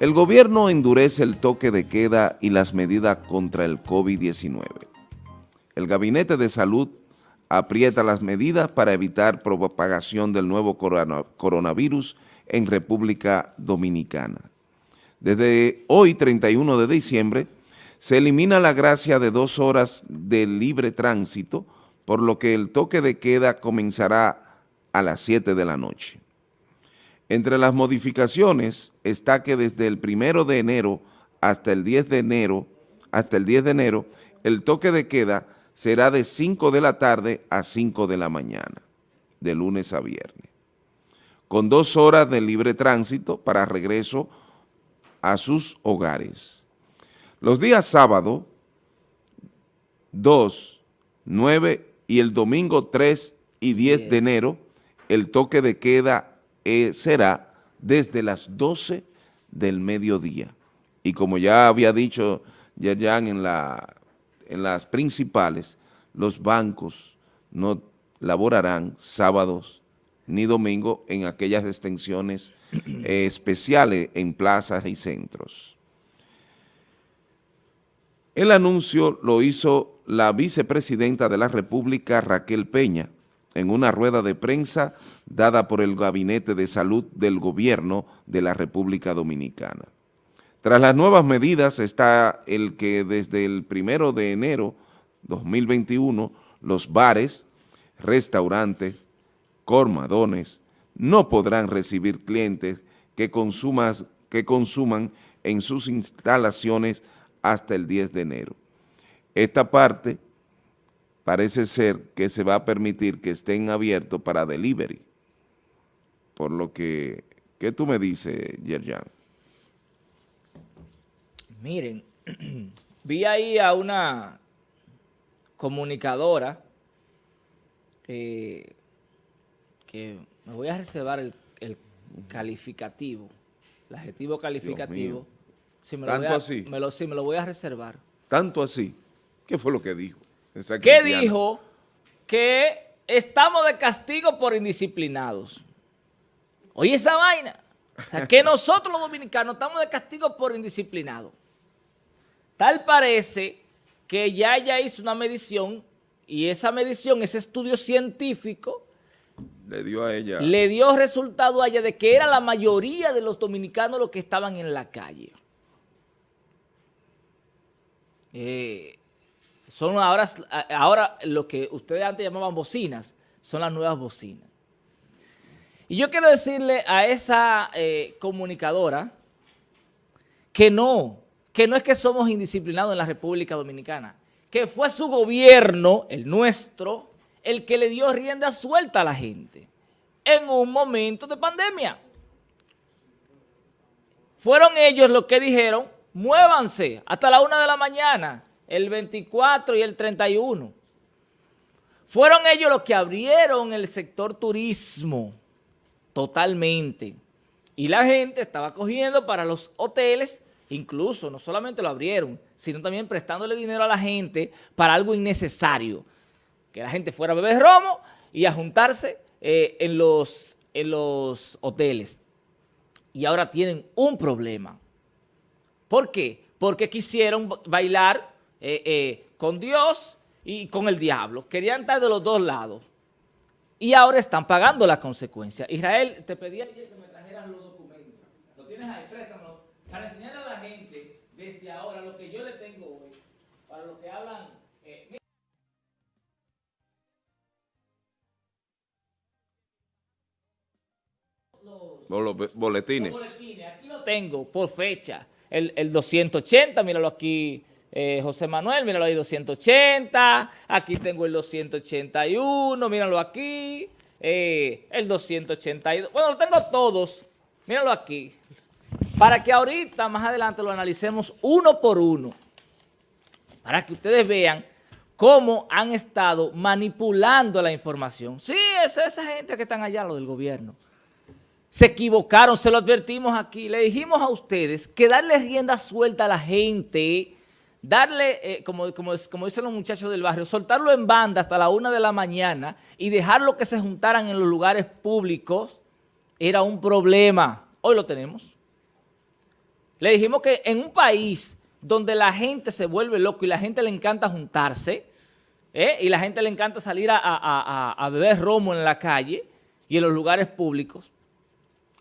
El gobierno endurece el toque de queda y las medidas contra el COVID-19. El Gabinete de Salud aprieta las medidas para evitar propagación del nuevo coronavirus en República Dominicana. Desde hoy, 31 de diciembre, se elimina la gracia de dos horas de libre tránsito, por lo que el toque de queda comenzará a las 7 de la noche. Entre las modificaciones está que desde el primero de enero hasta el 10 de enero, hasta el 10 de enero, el toque de queda será de 5 de la tarde a 5 de la mañana, de lunes a viernes, con dos horas de libre tránsito para regreso a sus hogares. Los días sábado, 2, 9 y el domingo 3 y 10 de enero, el toque de queda eh, será desde las 12 del mediodía. Y como ya había dicho Yerjan en, la, en las principales, los bancos no laborarán sábados ni domingo en aquellas extensiones eh, especiales en plazas y centros. El anuncio lo hizo la vicepresidenta de la República, Raquel Peña, en una rueda de prensa dada por el Gabinete de Salud del Gobierno de la República Dominicana. Tras las nuevas medidas está el que desde el primero de enero 2021 los bares, restaurantes, cormadones no podrán recibir clientes que, que consuman en sus instalaciones hasta el 10 de enero. Esta parte parece ser que se va a permitir que estén abiertos para delivery. Por lo que, ¿qué tú me dices, Yerjan? Miren, vi ahí a una comunicadora que me voy a reservar el, calificativo, el adjetivo calificativo. ¿Tanto así? Me lo, sí, me lo voy a reservar. ¿Tanto así? ¿Qué fue lo que dijo? Que dijo que estamos de castigo por indisciplinados. Oye esa vaina. O sea, que nosotros los dominicanos estamos de castigo por indisciplinados. Tal parece que ya ella hizo una medición y esa medición, ese estudio científico, le dio a ella. Le dio resultado a ella de que era la mayoría de los dominicanos los que estaban en la calle. Eh, son ahora, ahora lo que ustedes antes llamaban bocinas, son las nuevas bocinas. Y yo quiero decirle a esa eh, comunicadora que no, que no es que somos indisciplinados en la República Dominicana, que fue su gobierno, el nuestro, el que le dio rienda suelta a la gente en un momento de pandemia. Fueron ellos los que dijeron, muévanse hasta la una de la mañana, el 24 y el 31. Fueron ellos los que abrieron el sector turismo totalmente. Y la gente estaba cogiendo para los hoteles, incluso no solamente lo abrieron, sino también prestándole dinero a la gente para algo innecesario. Que la gente fuera a beber romo y a juntarse eh, en, los, en los hoteles. Y ahora tienen un problema. ¿Por qué? Porque quisieron bailar eh, eh, con Dios y con el diablo. Querían estar de los dos lados. Y ahora están pagando las consecuencias. Israel, te pedí ayer que me trajeras los documentos. Lo tienes ahí, préstamelo. Para enseñarle a la gente desde ahora lo que yo le tengo hoy. Para los que hablan... Eh, los, boletines. Los boletines. Aquí lo tengo por fecha. El, el 280, míralo aquí eh, José Manuel, míralo ahí, 280, aquí tengo el 281, míralo aquí, eh, el 282, bueno, lo tengo todos, míralo aquí, para que ahorita, más adelante, lo analicemos uno por uno, para que ustedes vean cómo han estado manipulando la información. Sí, es esa gente que están allá, lo del gobierno. Se equivocaron, se lo advertimos aquí, le dijimos a ustedes que darle rienda suelta a la gente darle, eh, como, como, dicen los muchachos del barrio, soltarlo en banda hasta la una de la mañana y dejarlo que se juntaran en los lugares públicos era un problema. Hoy lo tenemos. Le dijimos que en un país donde la gente se vuelve loco y la gente le encanta juntarse, ¿eh? y la gente le encanta salir a, beber romo en la calle y en los lugares públicos,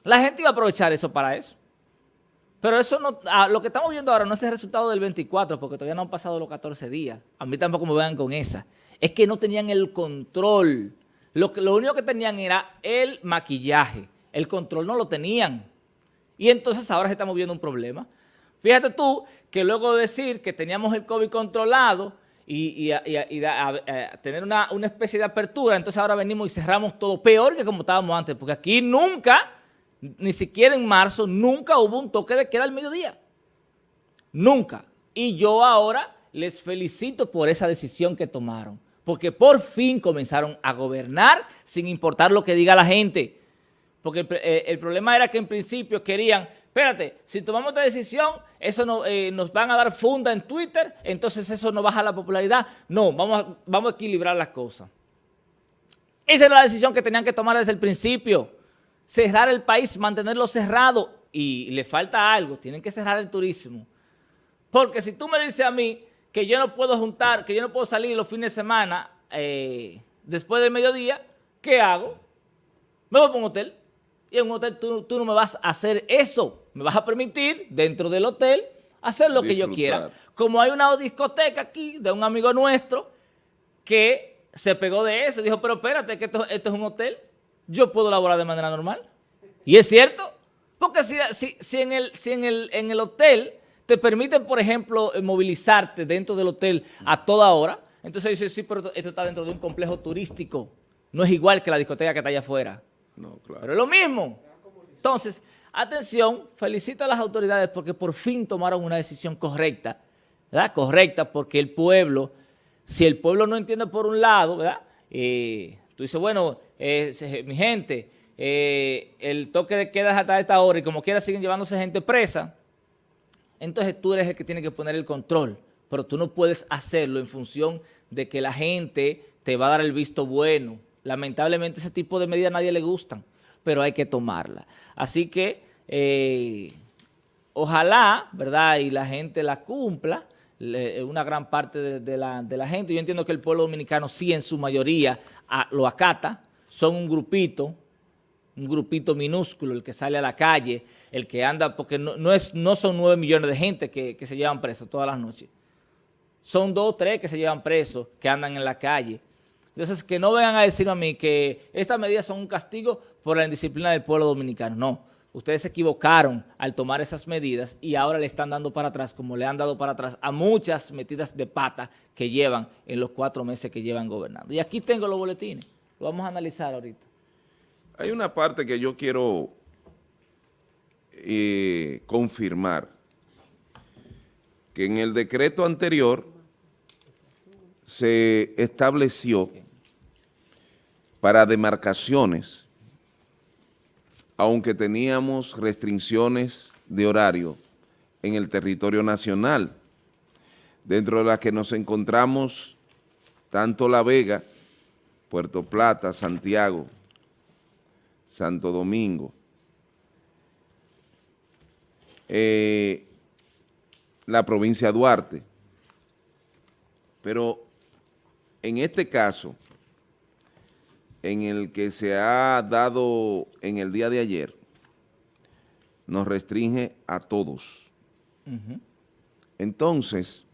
la gente iba a aprovechar eso para eso. Pero eso no, ah, lo que estamos viendo ahora no es el resultado del 24, porque todavía no han pasado los 14 días. A mí tampoco me vean con esa. Es que no tenían el control. Lo, único que tenían era el maquillaje. El control no lo tenían. Y entonces ahora se estamos viendo un problema. Fíjate tú que luego de decir que teníamos el COVID controlado y, tener una, una, especie de apertura, entonces ahora venimos y cerramos todo peor que como estábamos antes, porque aquí nunca, ni siquiera en marzo, nunca hubo un toque de queda al mediodía. Nunca. Y yo ahora les felicito por esa decisión que tomaron, porque por fin comenzaron a gobernar sin importar lo que diga la gente. Porque el, eh, problema era que en principio querían espérate, si tomamos esta decisión, eso no, eh, nos van a dar funda en Twitter, entonces eso no baja la popularidad. No, vamos a, vamos a equilibrar las cosas. Esa era la decisión que tenían que tomar desde el principio. Cerrar el país, mantenerlo cerrado. Y le falta algo, tienen que cerrar el turismo. Porque si tú me dices a mí que yo no puedo juntar, que yo no puedo salir los fines de semana eh, después del mediodía, ¿qué hago? Me voy a un hotel. Y en un hotel tú, no me vas a hacer eso. Me vas a permitir, dentro del hotel, hacer lo que yo quiera. Como hay una discoteca aquí de un amigo nuestro que se pegó de eso. Dijo, pero espérate, que esto, es un hotel. Yo puedo laborar de manera normal. Y es cierto. Porque si, si, en, el, si en, el, en el hotel te permiten, por ejemplo, movilizarte dentro del hotel a toda hora, entonces dices, sí, pero esto está dentro de un complejo turístico. No es igual que la discoteca que está allá afuera. No, claro. Pero es lo mismo. Entonces, atención, felicito a las autoridades porque por fin tomaron una decisión correcta, ¿verdad? Correcta porque el pueblo, si el pueblo no entiende por un lado, ¿verdad? Eh, tú dices, bueno, eh, mi gente, eh, el toque de queda hasta esta hora y como quiera siguen llevándose gente presa, entonces tú eres el que tiene que poner el control, pero tú no puedes hacerlo en función de que la gente te va a dar el visto bueno, Lamentablemente ese tipo de medidas a nadie le gustan, pero hay que tomarla. Así que eh, ojalá, ¿verdad? Y la gente la cumpla, una gran parte de, la, gente. Yo entiendo que el pueblo dominicano sí en su mayoría lo acata, son un grupito, un grupito minúsculo, el que sale a la calle, el que anda, porque no, es, no son nueve millones de gente que, que se llevan presos todas las noches. Son dos o tres que se llevan presos, que andan en la calle. Entonces, que no vengan a decirme a mí que estas medidas son un castigo por la indisciplina del pueblo dominicano. No, ustedes se equivocaron al tomar esas medidas y ahora le están dando para atrás, como le han dado para atrás a muchas metidas de pata que llevan en los cuatro meses que llevan gobernando. Y aquí tengo los boletines, lo vamos a analizar ahorita. Hay una parte que yo quiero eh, confirmar, que en el decreto anterior se estableció para demarcaciones, aunque teníamos restricciones de horario en el territorio nacional, dentro de las que nos encontramos tanto La Vega, Puerto Plata, Santiago, Santo Domingo, eh, la provincia de Duarte. Pero en este caso, en el que se ha dado en el día de ayer nos restringe a todos. Entonces,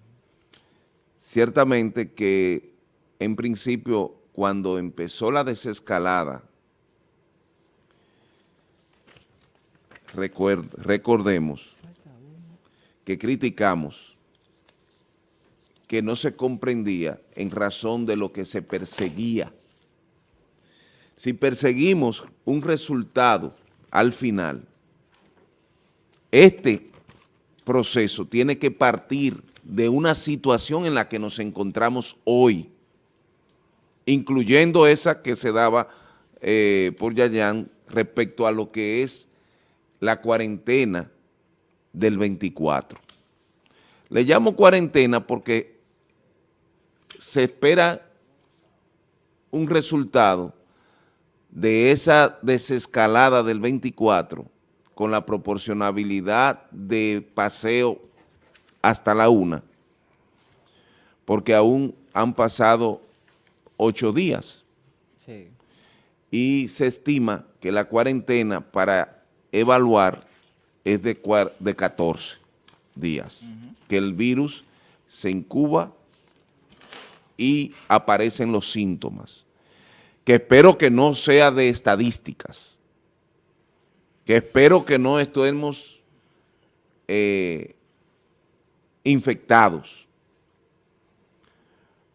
ciertamente que en principio cuando empezó la desescalada, recordemos que criticamos que no se comprendía en razón de lo que se perseguía. Si perseguimos un resultado al final, este proceso tiene que partir de una situación en la que nos encontramos hoy, incluyendo esa que se daba eh, por Yayan respecto a lo que es la cuarentena del 24. Le llamo cuarentena porque se espera un resultado de esa desescalada del 24 con la proporcionabilidad de paseo hasta la una, porque aún han pasado ocho días. Y se estima que la cuarentena para evaluar es de, de 14 días, que el virus se incuba y aparecen los síntomas, que espero que no sea de estadísticas, que espero que no estemos eh, infectados,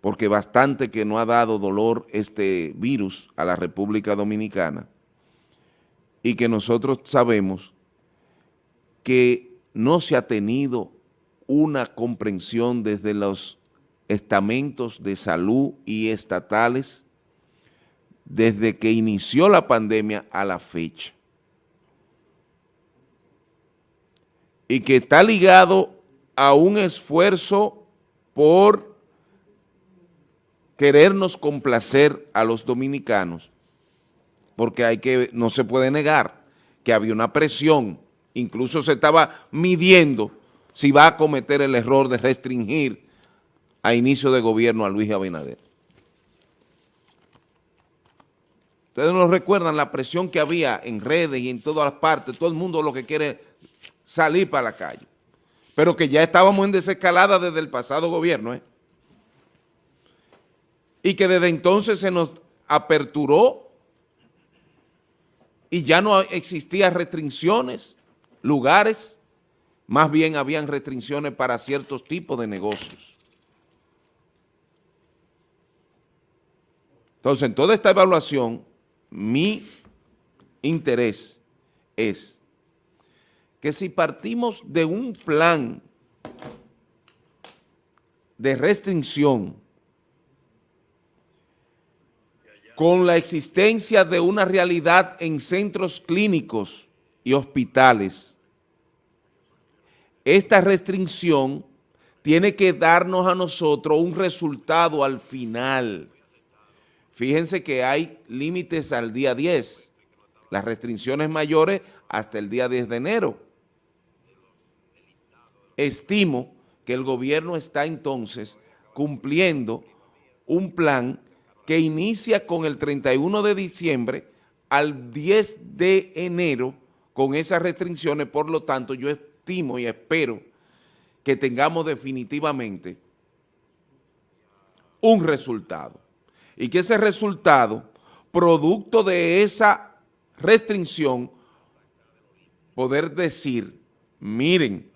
porque bastante que no ha dado dolor este virus a la República Dominicana y que nosotros sabemos que no se ha tenido una comprensión desde los estamentos de salud y estatales desde que inició la pandemia a la fecha. Y que está ligado a un esfuerzo por querernos complacer a los dominicanos, porque hay que, no se puede negar que había una presión, incluso se estaba midiendo si va a cometer el error de restringir a inicio de gobierno a Luis Abinader. Ustedes nos recuerdan la presión que había en redes y en todas las partes, todo el mundo lo que quiere salir para la calle, pero que ya estábamos en desescalada desde el pasado gobierno, ¿eh? Y que desde entonces se nos aperturó y ya no existían restricciones, lugares, más bien habían restricciones para ciertos tipos de negocios. Entonces, en toda esta evaluación, mi interés es que si partimos de un plan de restricción con la existencia de una realidad en centros clínicos y hospitales, esta restricción tiene que darnos a nosotros un resultado al final. Fíjense que hay límites al día 10, las restricciones mayores hasta el día 10 de enero. Estimo que el gobierno está entonces cumpliendo un plan que inicia con el 31 de diciembre al 10 de enero con esas restricciones, por lo tanto yo estimo y espero que tengamos definitivamente un resultado y que ese resultado, producto de esa restricción, poder decir, miren,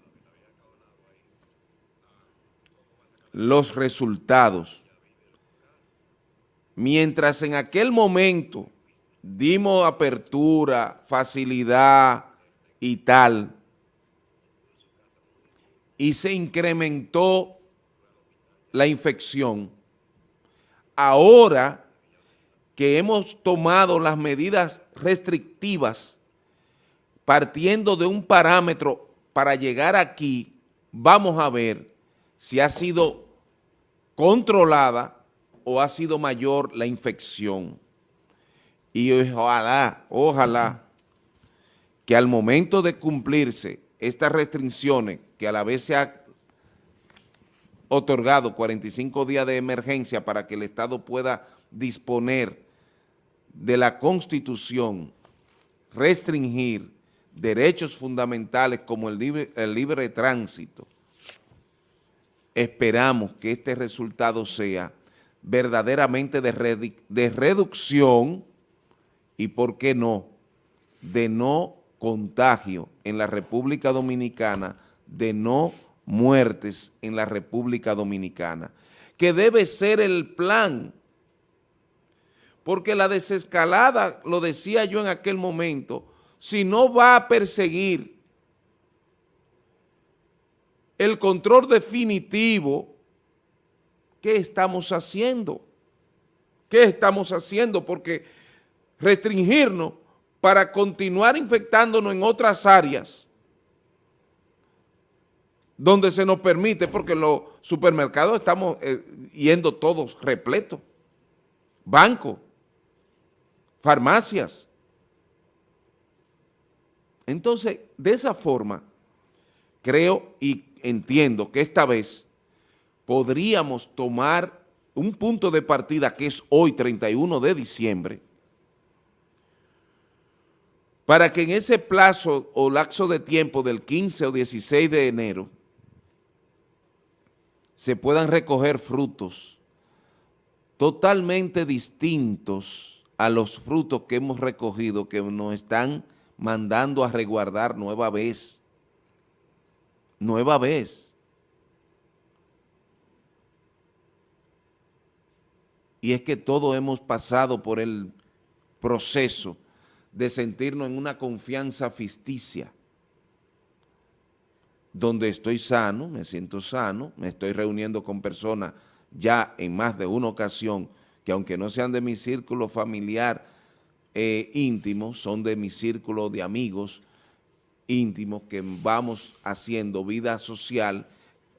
los resultados. Mientras en aquel momento dimos apertura, facilidad y tal, y se incrementó la infección, ahora que hemos tomado las medidas restrictivas partiendo de un parámetro para llegar aquí, vamos a ver si ha sido controlada o ha sido mayor la infección. Y ojalá, ojalá, que al momento de cumplirse estas restricciones, que a la vez se ha otorgado 45 días de emergencia para que el Estado pueda disponer de la Constitución, restringir derechos fundamentales como el libre, el libre tránsito, esperamos que este resultado sea verdaderamente de, reducción y, ¿por qué no?, de no contagio en la República Dominicana, de no muertes en la República Dominicana, que debe ser el plan, porque la desescalada, lo decía yo en aquel momento, si no va a perseguir el control definitivo, ¿qué estamos haciendo? ¿Qué estamos haciendo? Porque restringirnos para continuar infectándonos en otras áreas donde se nos permite, porque los supermercados estamos eh, yendo todos repletos, bancos, farmacias. Entonces, de esa forma, creo y entiendo que esta vez podríamos tomar un punto de partida que es hoy, 31 de diciembre, para que en ese plazo o lapso de tiempo del 15 o 16 de enero se puedan recoger frutos totalmente distintos a los frutos que hemos recogido, que nos están mandando a reguardar nueva vez, nueva vez. Y es que todos hemos pasado por el proceso de sentirnos en una confianza ficticia, donde estoy sano, me siento sano, me estoy reuniendo con personas ya en más de una ocasión, que aunque no sean de mi círculo familiar eh, íntimo, son de mi círculo de amigos íntimos que vamos haciendo vida social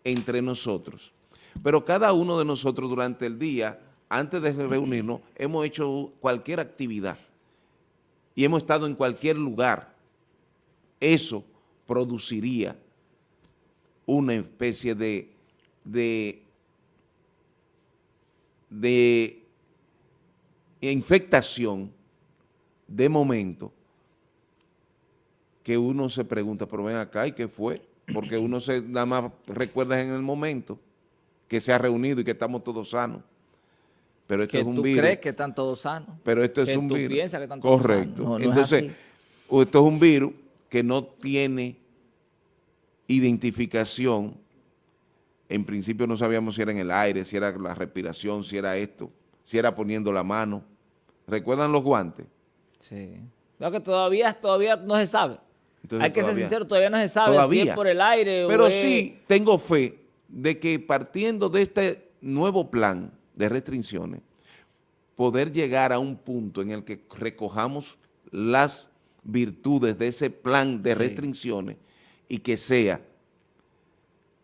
entre nosotros. Pero cada uno de nosotros durante el día, antes de reunirnos, hemos hecho cualquier actividad y hemos estado en cualquier lugar. Eso produciría una especie de, de, de infectación de momento que uno se pregunta, pero ven acá, ¿y qué fue? Porque uno se nada más recuerda en el momento que se ha reunido y que estamos todos sanos. Pero esto es un tú virus. crees que están todos sanos. Pero esto es que un tú virus. piensas que están todos Correcto. sanos. No, no es Entonces, esto es un virus que no tiene identificación. En principio no sabíamos si era en el aire, si era la respiración, si era esto, si era poniendo la mano. ¿Recuerdan los guantes? Sí. Lo que todavía, todavía no se sabe. Entonces, Hay que ser sincero, todavía no se sabe si Todavía. es por el aire Pero o es- sí tengo fe de que partiendo de este nuevo plan de restricciones, poder llegar a un punto en el que recojamos las virtudes de ese plan de Sí. restricciones y que sea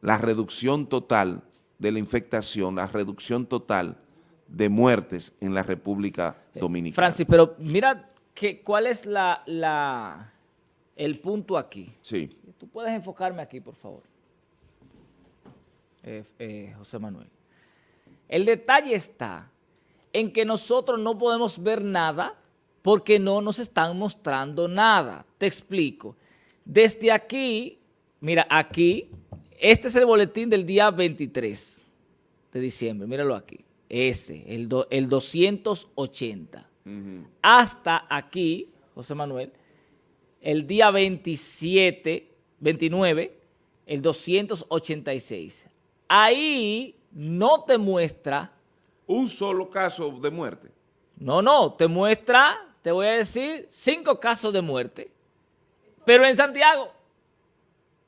la reducción total de la infectación, la reducción total de muertes en la República Dominicana. Francis, pero mira que, cuál es la, la, el punto aquí. Sí. Tú puedes enfocarme aquí, por favor. Eh, eh, José Manuel. El detalle está en que nosotros no podemos ver nada porque no nos están mostrando nada. Te explico. Desde aquí, mira, aquí, este es el boletín del día 23 de diciembre, míralo aquí. Ese, el, do- el 280 hasta aquí, José Manuel, el día 27, 29, el 286. Ahí no te muestra, Un solo caso de muerte. no, no, te muestra, te voy a decir, cinco casos de muerte, pero en Santiago.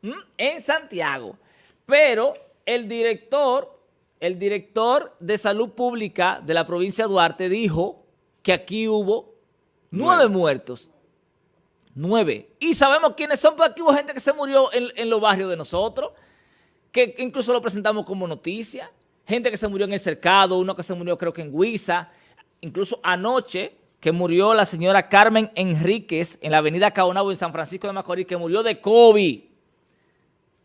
¿Mm? En Santiago. Pero el director, el director de salud pública de la provincia de Duarte dijo que aquí hubo nueve Nueve. muertos. Nueve. Y sabemos quiénes son, porque aquí hubo gente que se murió en, en los barrios de nosotros, que incluso lo presentamos como noticia. Gente que se murió en el cercado, uno que se murió creo que en Huiza. Incluso anoche que murió la señora Carmen Enríquez en la avenida Caonabo en San Francisco de Macorís, que murió de COVID.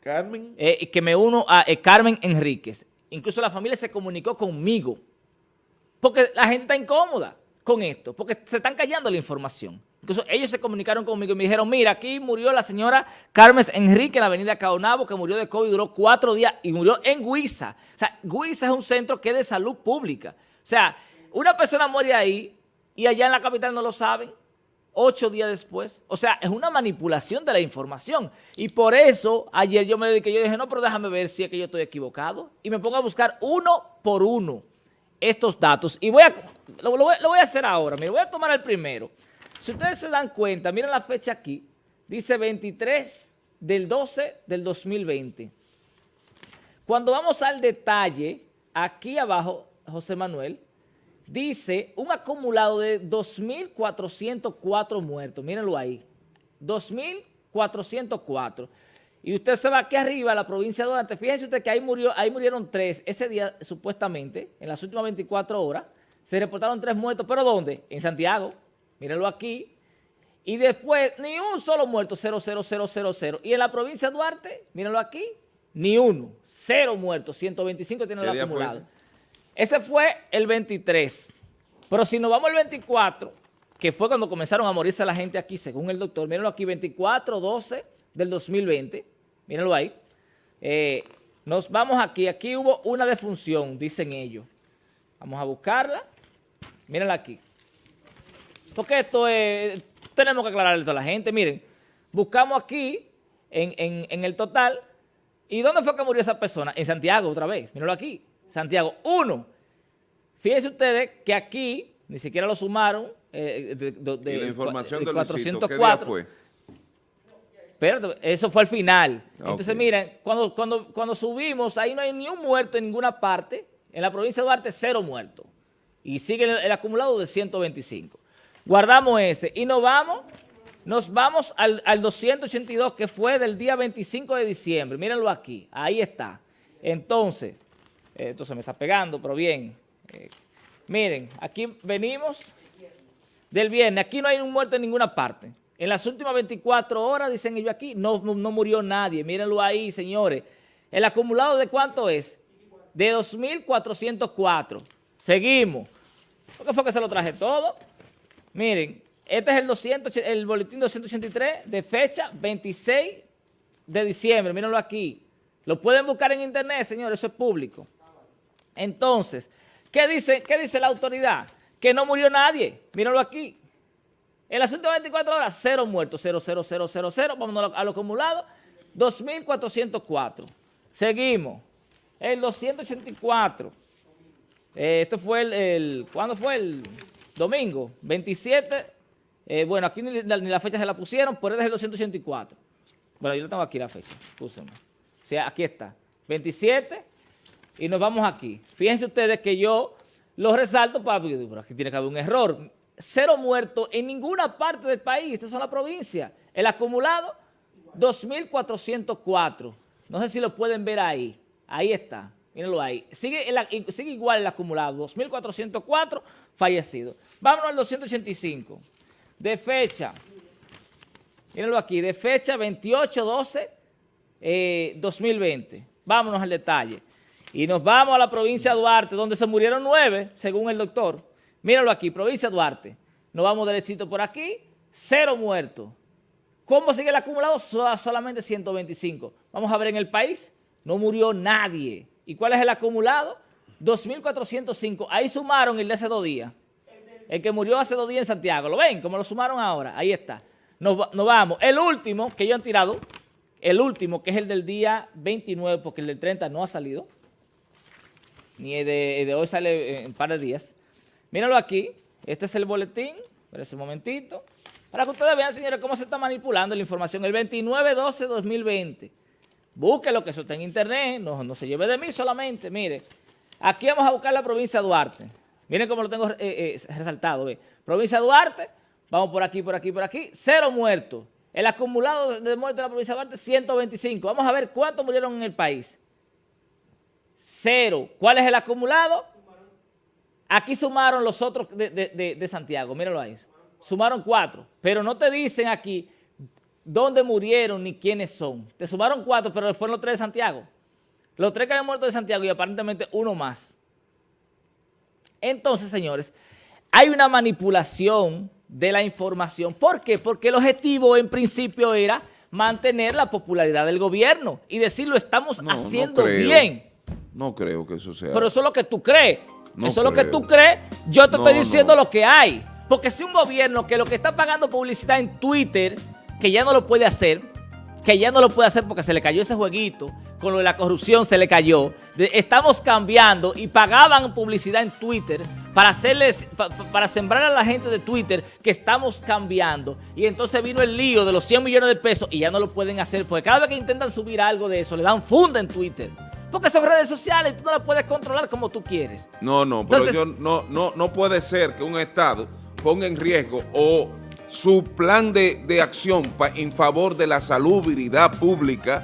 Carmen. Eh, y que me uno a eh, Carmen Enríquez. Incluso la familia se comunicó conmigo. Porque la gente está incómoda con esto, porque se están callando la información. Incluso ellos se comunicaron conmigo y me dijeron, mira, aquí murió la señora Carmen Enrique en la avenida Caonabo, que murió de COVID, duró cuatro días y murió en Huiza. O sea, Huiza es un centro que es de salud pública. O sea, una persona muere ahí y allá en la capital no lo saben ocho días después. O sea, es una manipulación de la información. Y por eso ayer yo me dediqué, yo dije, no, pero déjame ver si es que yo estoy equivocado. Y me pongo a buscar uno por uno estos datos. Y voy a, lo, voy, lo voy a hacer ahora. Mira, voy a tomar el primero. Si ustedes se dan cuenta, miren la fecha aquí. Dice 23 del 12 del 2020. Cuando vamos al detalle, aquí abajo, José Manuel, dice un acumulado de 2.404 muertos. Mírenlo ahí. 2.404. Y usted se va aquí arriba a la provincia de Duarte. Fíjense usted que ahí, murió, ahí murieron tres. Ese día, supuestamente, en las últimas 24 horas, se reportaron tres muertos. ¿Pero dónde? En Santiago. Mírenlo aquí. Y después, ni un solo muerto, 00000. Y en la provincia de Duarte, mírenlo aquí, ni uno, cero muertos, 125 tiene el acumulado. ese? ese fue el 23. Pero si nos vamos al 24, que fue cuando comenzaron a morirse la gente aquí, según el doctor, mírenlo aquí, 24-12 del 2020, mírenlo ahí. Eh, nos vamos aquí, aquí hubo una defunción, dicen ellos. Vamos a buscarla, mírenla aquí. Porque esto es tenemos que aclararle a toda la gente. Miren, buscamos aquí, en, el total, ¿y dónde fue que murió esa persona? En Santiago, otra vez. Mírenlo aquí. Santiago, uno. Fíjense ustedes que aquí, ni siquiera lo sumaron. Eh, de, ¿Y la información de, 404. ¿qué fue? Pero eso fue al final. Entonces, miren, cuando, cuando, cuando subimos, ahí no hay ni un muerto en ninguna parte. En la provincia de Duarte, cero muertos. Y sigue el acumulado de 125. Guardamos ese y nos vamos, nos vamos al, 282 que fue del día 25 de diciembre. Mírenlo aquí, ahí está. Entonces, esto se me está pegando, pero bien. Eh, miren, aquí venimos del viernes. Aquí no hay un muerto en ninguna parte. En las últimas 24 horas, dicen ellos aquí, no, no, murió nadie. Mírenlo ahí, señores. ¿El acumulado de cuánto es? De 2.404. Seguimos. ¿Por qué fue que se lo traje todo? Miren, este es el, 200, el boletín 283 de fecha 26 de diciembre. Mírenlo aquí. Lo pueden buscar en internet, señores, eso es público. Entonces, ¿qué dice, qué dice la autoridad? Que no murió nadie. Mírenlo aquí. En las últimas 24 horas, cero muertos, cero, cero, cero, cero, cero. Vamos a lo acumulado, 2.404. Seguimos. El 284. Eh, esto fue el, el, ¿cuándo fue el...? Domingo, 27, eh, bueno, aquí ni la, fecha se la pusieron, pero es el 284. Bueno, yo tengo aquí la fecha, púsenme. O sea, aquí está, 27, y nos vamos aquí. Fíjense ustedes que yo lo resalto para, pero aquí tiene que haber un error. Cero muertos en ninguna parte del país, estas son las provincias. El acumulado, 2.404. No sé si lo pueden ver ahí. Ahí está. Mírenlo ahí. Sigue, sigue igual el acumulado, 2.404 fallecidos. Vámonos al 285. De fecha, mírenlo aquí, de fecha 28-12-2020. Eh, Vámonos al detalle. Y nos vamos a la provincia de Duarte, donde se murieron nueve, según el doctor. Mírenlo aquí, provincia de Duarte. Nos vamos derechito por aquí, cero muertos. ¿Cómo sigue el acumulado? Solamente 125. Vamos a ver en el país, no murió nadie. ¿Y cuál es el acumulado? 2.405. Ahí sumaron el de hace dos días. El que murió hace dos días en Santiago. ¿Lo ven? ¿Cómo lo sumaron ahora? Ahí está. Nos, vamos. El último que ellos han tirado, el último, que es el del día 29, porque el del 30 no ha salido. Ni el de, hoy sale en un par de días. Míralo aquí. Este es el boletín. Espera un momentito. Para que ustedes vean, señores, cómo se está manipulando la información. El 29-12-2020. Búsquelo, que eso está en internet, no, se lleve de mí solamente. Mire, aquí vamos a buscar la provincia de Duarte. Miren cómo lo tengo eh, eh, resaltado. Ve. Provincia de Duarte, vamos por aquí, por aquí, por aquí. Cero muertos. El acumulado de muertes de la provincia de Duarte, 125. Vamos a ver cuántos murieron en el país. Cero. ¿Cuál es el acumulado? Aquí sumaron los otros de, de Santiago. Mírenlo ahí. Sumaron cuatro. Pero no te dicen aquí dónde murieron ni quiénes son. Te sumaron cuatro, pero fueron los tres de Santiago. Los tres que habían muerto de Santiago y aparentemente uno más. Entonces, señores, hay una manipulación de la información. ¿Por qué? Porque el objetivo en principio era mantener la popularidad del gobierno y decir lo estamos haciendo bien. No creo que eso sea. Pero eso es lo que tú crees. eso es lo que tú crees. Yo te estoy diciendo lo que hay. Porque si un gobierno que lo que está pagando publicidad en Twitter que ya no lo puede hacer, que ya no lo puede hacer porque se le cayó ese jueguito, con lo de la corrupción se le cayó. estamos cambiando y pagaban publicidad en Twitter para hacerles, para sembrar a la gente de Twitter que estamos cambiando. Y entonces vino el lío de los 100 millones de pesos y ya no lo pueden hacer porque cada vez que intentan subir algo de eso le dan funda en Twitter. Porque son redes sociales y tú no las puedes controlar como tú quieres. No, no, pero yo, no, no, no puede ser que un Estado ponga en riesgo o su plan de, acción en favor de la salubridad pública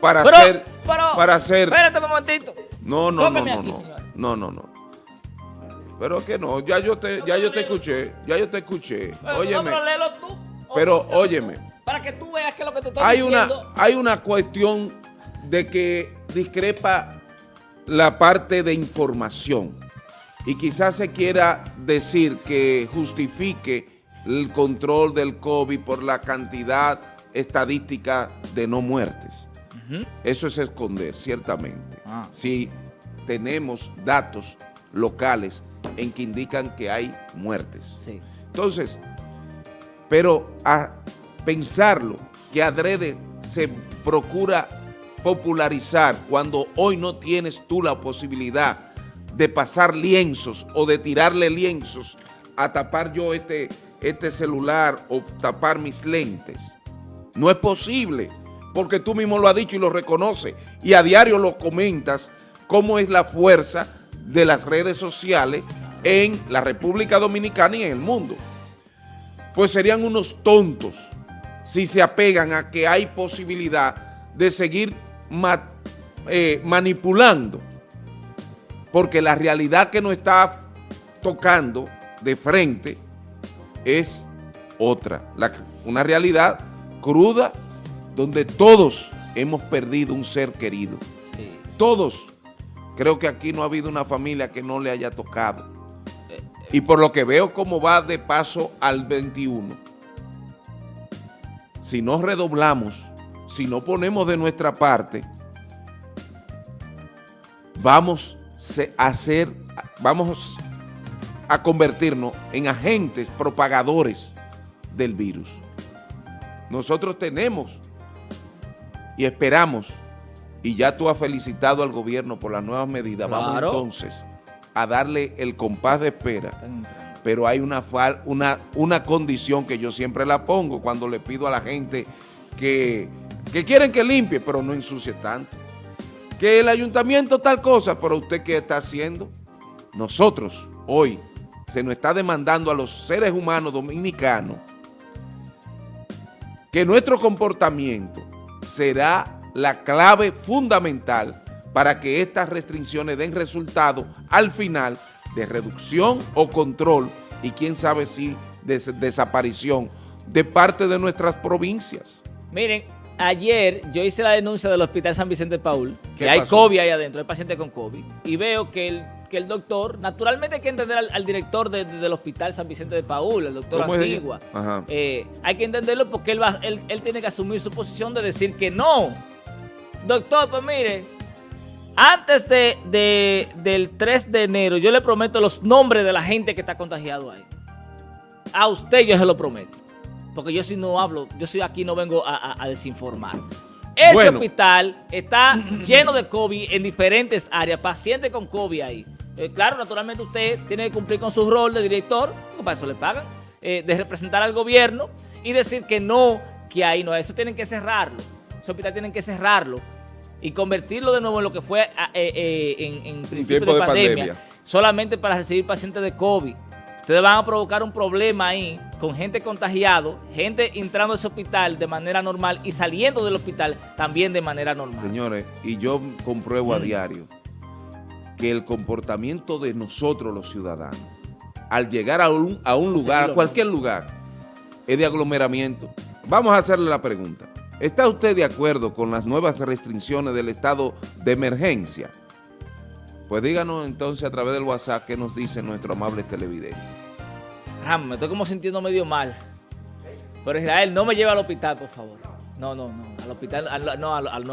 para hacer... para hacer... Espérate un momentito. No, no, no, no, no. No, no, no. Pero que no, ya yo te, ya yo te escuché, ya yo te escuché. Óyeme. No, pero léelo tú. Pero óyeme, Para que tú veas que lo que te estoy hay una, diciendo... hay una cuestión de que discrepa la parte de información y quizás se quiera decir que justifique el control del COVID por la cantidad estadística de no muertes. Eso es esconder, ciertamente. Ah. Si tenemos datos locales en que indican que hay muertes. Sí. Entonces, pero a pensarlo, que adrede se procura popularizar cuando hoy no tienes tú la posibilidad de pasar lienzos o de tirarle lienzos a tapar yo este, este celular o tapar mis lentes. No es posible, porque tú mismo lo has dicho y lo reconoces, y a diario lo comentas, cómo es la fuerza de las redes sociales en la República Dominicana y en el mundo. Pues serían unos tontos si se apegan a que hay posibilidad de seguir eh, manipulando, porque la realidad que nos está tocando de frente es otra, la- una realidad cruda donde todos hemos perdido un ser querido. Sí. Todos. Creo que aquí no ha habido una familia que no le haya tocado. Y por lo que veo cómo va de paso al 21, si no redoblamos, si no ponemos de nuestra parte, vamos a ser, vamos a convertirnos en agentes propagadores del virus. Nosotros tenemos y esperamos, y ya tú has felicitado al gobierno por las nuevas medidas, vamos entonces a darle el compás de espera pero hay una, fal- una, una condición que yo siempre la pongo cuando le pido a la gente que, que quieren que limpie, pero no ensucie tanto. Que el ayuntamiento tal cosa, pero usted qué está haciendo? Nosotros hoy se nos está demandando a los seres humanos dominicanos que nuestro comportamiento será la clave fundamental para que estas restricciones den resultado al final de reducción o control y quién sabe si des- desaparición de parte de nuestras provincias. Miren, ayer yo hice la denuncia del Hospital San Vicente Paul, que ¿Qué hay? COVID ahí adentro, hay pacientes con COVID, y veo que el, que el doctor, naturalmente hay que entender al, al director de- de- del Hospital San Vicente de Paul, el doctor. Antigua, eh, hay que entenderlo porque él, va, él, él tiene que asumir su posición de decir que no. Doctor, pues mire, antes de, de- del 3 de enero yo le prometo los nombres de la gente que está contagiado ahí. A usted yo se lo prometo. Porque yo si no hablo, yo si aquí no vengo a, a- a desinformar. Ese Bueno. hospital está lleno de COVID en diferentes áreas, pacientes con COVID ahí. Eh, claro, naturalmente usted tiene que cumplir con su rol de director, porque para eso le pagan, eh, de representar al gobierno y decir que no, que ahí no, eso tienen que cerrarlo. Ese hospital tienen que cerrarlo y convertirlo de nuevo en lo que fue ah, eh, eh, en, en principio tiempo de, de pandemia, pandemia. solamente para recibir pacientes de COVID. Ustedes van a provocar un problema ahí con gente contagiado, gente entrando a ese hospital de manera normal y saliendo del hospital también de manera normal. Señores, y yo compruebo a diario que el comportamiento de nosotros los ciudadanos, al llegar a un, a un lugar, a cualquier lugar, es de aglomeramiento. Vamos a hacerle la pregunta. ¿Está usted de acuerdo con las nuevas restricciones del estado de emergencia? Pues díganos entonces a través del WhatsApp qué nos dice nuestro amable televidente. Ram, me estoy como sintiendo medio mal. Pero Israel, no me lleve al hospital, por favor. No, no, no. Al hospital, al- no, al- al- no.